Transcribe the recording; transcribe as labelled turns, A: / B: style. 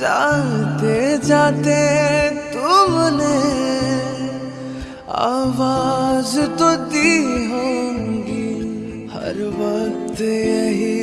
A: जाते जाते तुमने आवाज़ तो दी होंगी। हर वक्त यही